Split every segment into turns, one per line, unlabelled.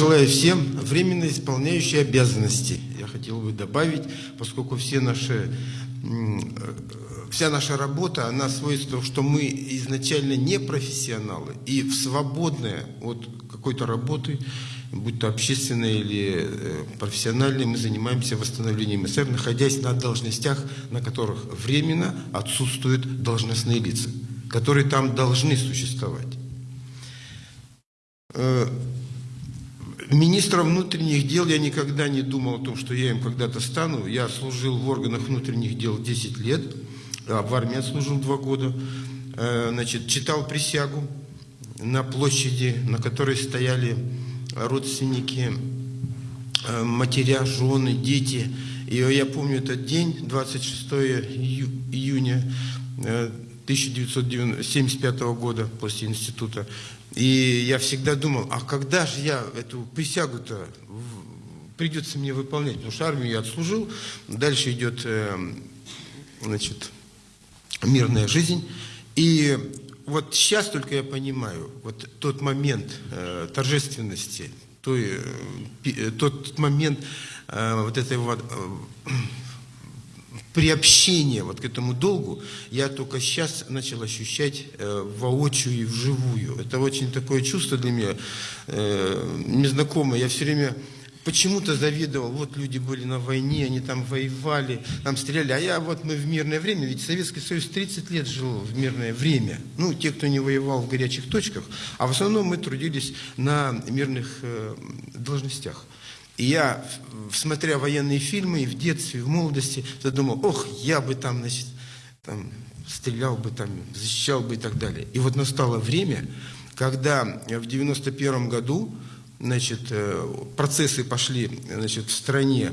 Желаю всем, временно исполняющие обязанности. Я хотел бы добавить, поскольку все наши, вся наша работа, она свойство, что мы изначально не профессионалы и в свободное от какой-то работы, будь то общественной или э, профессиональной, мы занимаемся восстановлением СССР, находясь на должностях, на которых временно отсутствуют должностные лица, которые там должны существовать. Э, Министром внутренних дел я никогда не думал о том, что я им когда-то стану. Я служил в органах внутренних дел 10 лет, а в армии служил 2 года. Э, значит, читал присягу на площади, на которой стояли родственники, э, матеря, жены, дети. И я помню этот день, 26 июня 1975 э, года после института. И я всегда думал, а когда же я эту присягу-то придется мне выполнять? Потому что армию я отслужил, дальше идет, э, значит, мирная жизнь. И вот сейчас только я понимаю, вот тот момент э, торжественности, той, э, тот момент вот этой вот приобщения вот к этому долгу я только сейчас начал ощущать э, воочию и вживую. Это очень такое чувство для меня э, незнакомое. Я все время почему-то завидовал. Вот люди были на войне, они там воевали, там стреляли. А я вот мы в мирное время, ведь Советский Союз 30 лет жил в мирное время. Ну, те, кто не воевал в горячих точках. А в основном мы трудились на мирных э, должностях. И я, смотря военные фильмы, и в детстве, и в молодости, задумал, ох, я бы там, значит, там, стрелял бы, там, защищал бы и так далее. И вот настало время, когда в 91 году значит, э, процессы пошли значит, в стране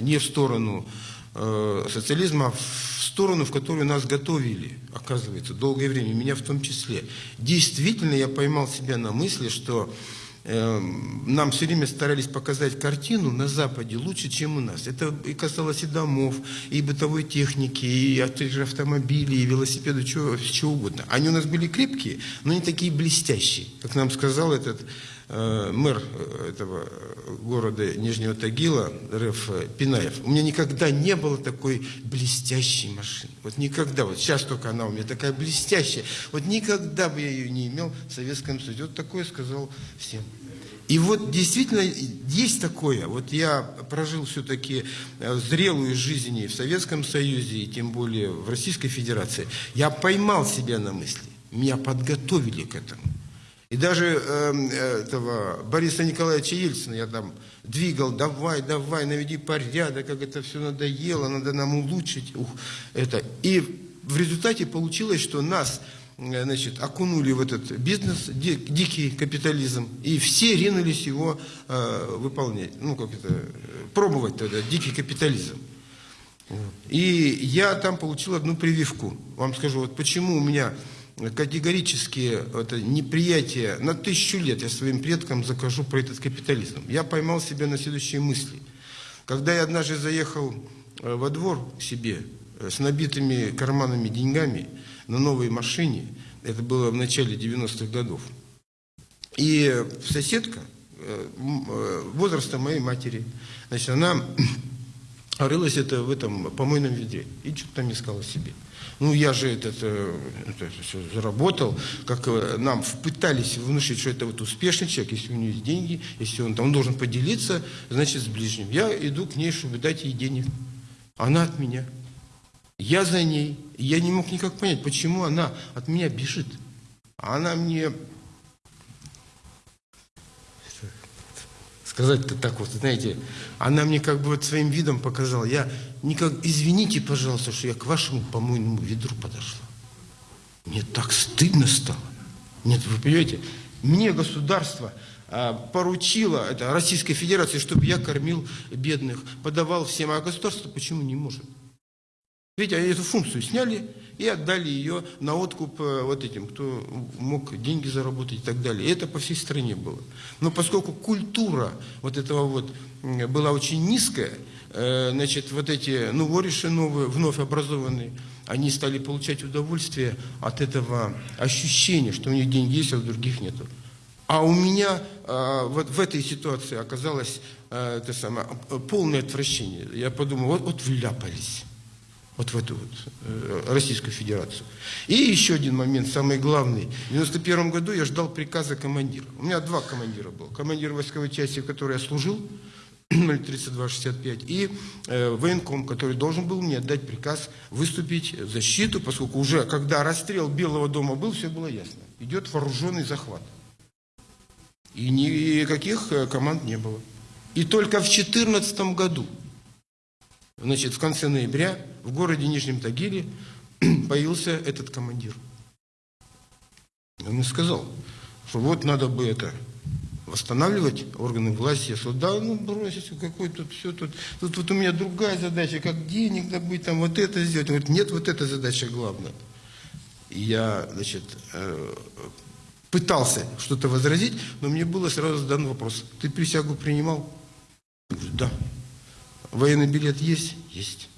не в сторону э, социализма, а в сторону, в которую нас готовили, оказывается, долгое время, меня в том числе. Действительно, я поймал себя на мысли, что нам все время старались показать картину на Западе лучше, чем у нас. Это и касалось и домов, и бытовой техники, и автомобилей, и велосипедов, чего, чего угодно. Они у нас были крепкие, но не такие блестящие, как нам сказал этот мэр э, этого города Нижнего Тагила, РФ Пинаев, у меня никогда не было такой блестящей машины. Вот никогда. Вот сейчас только она у меня такая блестящая. Вот никогда бы я ее не имел в Советском Союзе. Вот такое сказал всем. И вот действительно есть такое. Вот я прожил все-таки э, зрелую жизнь и в Советском Союзе, и тем более в Российской Федерации. Я поймал себя на мысли. Меня подготовили к этому. И даже э, этого Бориса Николаевича Ельцина я там двигал, давай, давай, наведи порядок, как это все надоело, надо нам улучшить. Ух, это. И в результате получилось, что нас э, значит, окунули в этот бизнес, дикий капитализм, и все ринулись его э, выполнять, ну, как это, пробовать тогда, дикий капитализм. И я там получил одну прививку. Вам скажу, вот почему у меня категорически это неприятие, на тысячу лет я своим предкам закажу про этот капитализм. Я поймал себя на следующие мысли. Когда я однажды заехал э, во двор себе э, с набитыми карманами деньгами на новой машине, это было в начале 90-х годов, и соседка э, возраста моей матери, значит, она рылась это в этом помойном ведре и что-то там искала себе. Ну, я же это, это, это все заработал, как э, нам пытались внушить, что это вот успешный человек, если у него есть деньги, если он там должен поделиться, значит, с ближним. Я иду к ней, чтобы дать ей денег. Она от меня. Я за ней. Я не мог никак понять, почему она от меня бежит. Она мне сказать-то так вот, знаете, она мне как бы вот своим видом показала, я никак, извините, пожалуйста, что я к вашему помойному ведру подошла. Мне так стыдно стало. Нет, вы понимаете, мне государство а, поручило, это Российской Федерации, чтобы я кормил бедных, подавал всем, а государство почему не может? Видите, они эту функцию сняли и отдали ее на откуп э, вот этим, кто мог деньги заработать и так далее. И это по всей стране было. Но поскольку культура вот этого вот была очень низкая, э, значит, вот эти, ну, вориши новые, вновь образованные, они стали получать удовольствие от этого ощущения, что у них деньги есть, а у других нету. А у меня э, вот в этой ситуации оказалось э, это самое, полное отвращение. Я подумал, вот, вот вляпались вот в эту вот э, Российскую Федерацию. И еще один момент, самый главный. В 91 году я ждал приказа командира. У меня два командира было. Командир войсковой части, в которой я служил, 03265, и э, военком, который должен был мне отдать приказ выступить в защиту, поскольку уже, когда расстрел Белого дома был, все было ясно. Идет вооруженный захват. И никаких э, команд не было. И только в 2014 году, значит, в конце ноября, в городе Нижнем Тагиле появился этот командир. Он мне сказал, что вот надо бы это восстанавливать органы власти. Я сказал, да, ну бросить, какой тут все тут. Тут вот у меня другая задача, как денег добыть, там вот это сделать. Он говорит, нет, вот эта задача главная. И я, значит, э, пытался что-то возразить, но мне было сразу задан вопрос. Ты присягу принимал? Военный билет есть? Есть.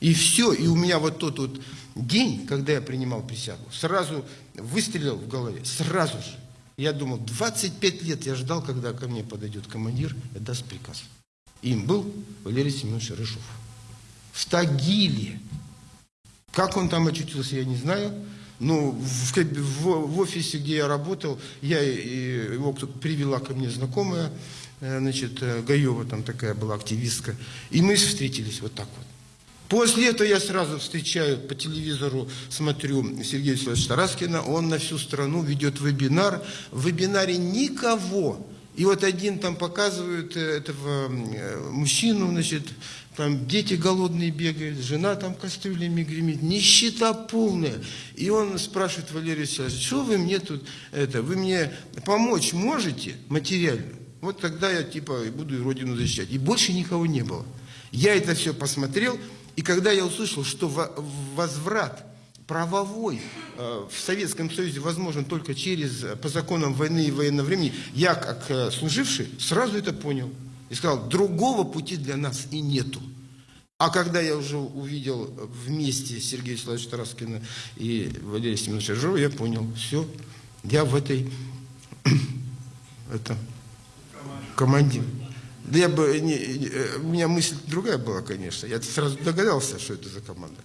И все, и у меня вот тот вот день, когда я принимал присягу, сразу выстрелил в голове, сразу же. Я думал, 25 лет я ждал, когда ко мне подойдет командир и даст приказ. Им был Валерий Семенович Рыжов. В Тагиле. Как он там очутился, я не знаю. Но в, в, в офисе, где я работал, я, его кто-то привела ко мне знакомая, значит, э, Гаева там такая была активистка. И мы встретились вот так вот. После этого я сразу встречаю по телевизору, смотрю Сергея Вячеславовича Тараскина, он на всю страну ведет вебинар. В вебинаре никого. И вот один там показывает э, этого э, мужчину, значит, там дети голодные бегают, жена там кастрюлями гремит, нищета полная. И он спрашивает Валерия Вячеславовича, что вы мне тут, это, вы мне помочь можете материально? Вот тогда я типа буду родину защищать. И больше никого не было. Я это все посмотрел, и когда я услышал, что возврат правовой э, в Советском Союзе возможен только через, э, по законам войны и военного времени, я, как э, служивший, сразу это понял. И сказал, другого пути для нас и нету. А когда я уже увидел вместе Сергея Вячеславовича Тараскина и Валерия Семеновича Жирова, я понял, все, я в этой это, команде. Да я бы, не, э, у меня мысль другая была, конечно. Я сразу догадался, что это за команда.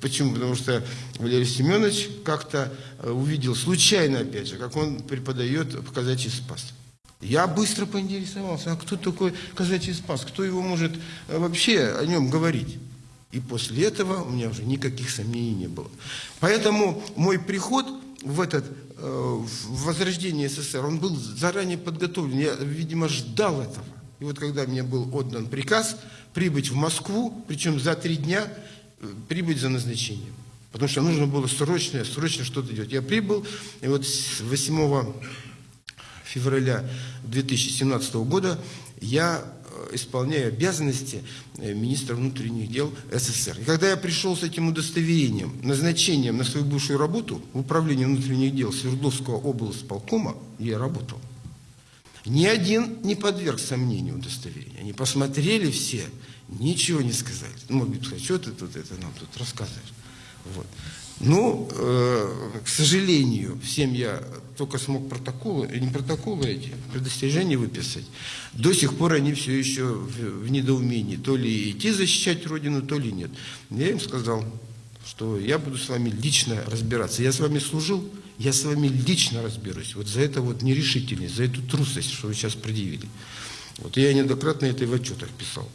Почему? Потому что Валерий Семенович как-то э, увидел случайно, опять же, как он преподает в казачий спас. Я быстро поинтересовался, а кто такой казачий спас? Кто его может э, вообще о нем говорить? И после этого у меня уже никаких сомнений не было. Поэтому мой приход в этот в возрождение СССР, он был заранее подготовлен. Я, видимо, ждал этого. И вот когда мне был отдан приказ прибыть в Москву, причем за три дня э, прибыть за назначением. Потому что нужно было срочно, срочно что-то делать. Я прибыл, и вот с 8 февраля 2017 года я э, исполняю обязанности э, министра внутренних дел СССР. И когда я пришел с этим удостоверением, назначением на свою бывшую работу в управлении внутренних дел Свердловского облсполкома, я работал. Ни один не подверг сомнению удостоверения. Они посмотрели все, ничего не сказали. Ну, бы сказать, что ты тут это нам тут рассказываешь. Вот. Ну, э, к сожалению, всем я только смог протоколы, не протоколы эти, предостережения выписать. До сих пор они все еще в, в недоумении. То ли идти защищать Родину, то ли нет. Я им сказал, что я буду с вами лично разбираться. Я с вами служил, я с вами лично разберусь. Вот за это вот нерешительность, за эту трусость, что вы сейчас предъявили. Вот я неоднократно это и в отчетах писал.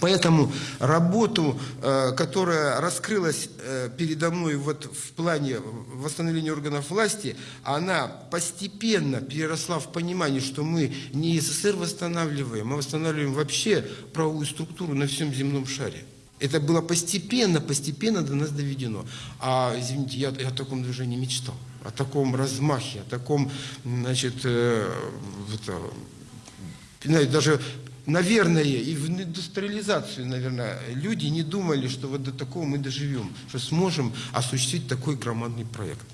Поэтому работу, э, которая раскрылась э, передо мной вот в плане восстановления органов власти, она постепенно переросла в понимание, что мы не СССР восстанавливаем, а восстанавливаем вообще правовую структуру на всем земном шаре. Это было постепенно, постепенно до нас доведено. А, извините, я, я о таком движении мечтал, о таком размахе, о таком, значит, э, это, даже, наверное, и в индустриализацию, наверное, люди не думали, что вот до такого мы доживем, что сможем осуществить такой громадный проект.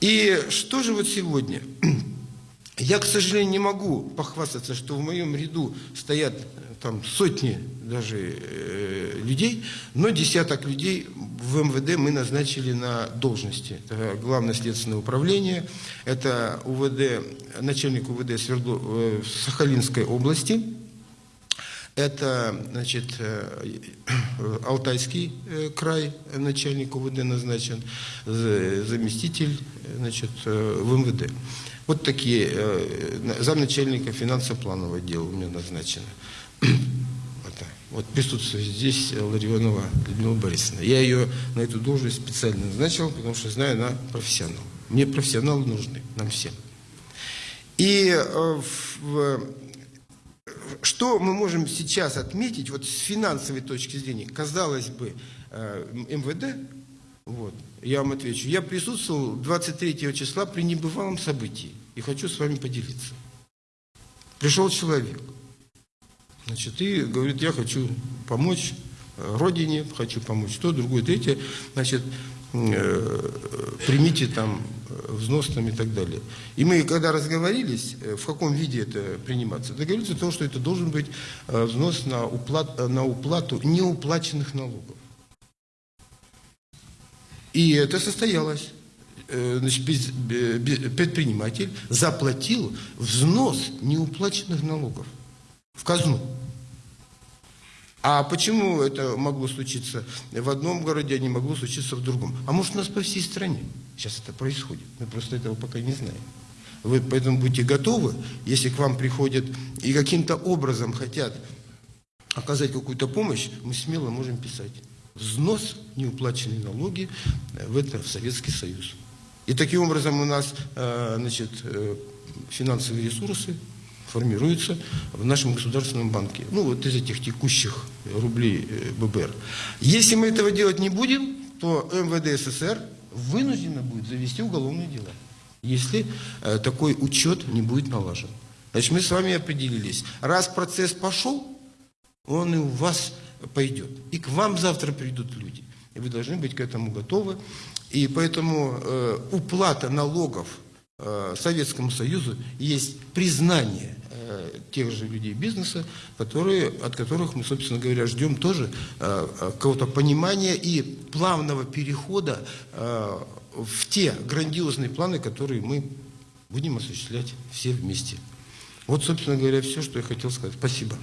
И что же вот сегодня? Я, к сожалению, не могу похвастаться, что в моем ряду стоят э, там сотни даже э, людей, но десяток людей в МВД мы назначили на должности. Это Главное следственное управление, это УВД, начальник УВД Свердло, э, Сахалинской области, это значит, э, Алтайский э, край, начальник УВД назначен, заместитель значит, э, в МВД. Вот такие, э, замначальника финансово-планового отдела у меня назначено. Вот присутствует здесь Ларионова Людмила Борисовна. Я ее на эту должность специально назначил, потому что знаю, она профессионал. Мне профессионалы нужны, нам всем. И э, в, что мы можем сейчас отметить, вот с финансовой точки зрения, казалось бы, МВД вот. Я вам отвечу. Я присутствовал 23 числа при небывалом событии и хочу с вами поделиться. Пришел человек, значит, и говорит, я хочу помочь э, родине, хочу помочь то, другое, третье, значит, э, примите там э, взнос там и так далее. И мы, когда разговорились, в каком виде это приниматься, договорились о том, что это должен быть взнос на, уплат, на уплату неуплаченных налогов. И это состоялось. Э, значит, предприниматель заплатил взнос неуплаченных налогов в казну. А почему это могло случиться в одном городе, а не могло случиться в другом? А может у нас по всей стране сейчас это происходит? Мы просто этого пока не знаем. Вы поэтому будьте готовы, если к вам приходят и каким-то образом хотят оказать какую-то помощь, мы смело можем писать взнос неуплаченные налоги э, в это в Советский Союз. И таким образом у нас э, значит, э, финансовые ресурсы формируются в нашем государственном банке. Ну, вот из этих текущих рублей ББР. Если мы этого делать не будем, то МВД СССР вынуждено будет завести уголовные дела, если такой учет не будет налажен. Значит, мы с вами определились. Раз процесс пошел, он и у вас пойдет. И к вам завтра придут люди. И вы должны быть к этому готовы. И поэтому э, уплата налогов э, Советскому Союзу есть признание э, тех же людей бизнеса, которые, от которых мы, собственно говоря, ждем тоже э, э какого-то понимания и плавного перехода э, в те грандиозные планы, которые мы будем осуществлять все вместе. Вот, собственно говоря, все, что я хотел сказать. Спасибо.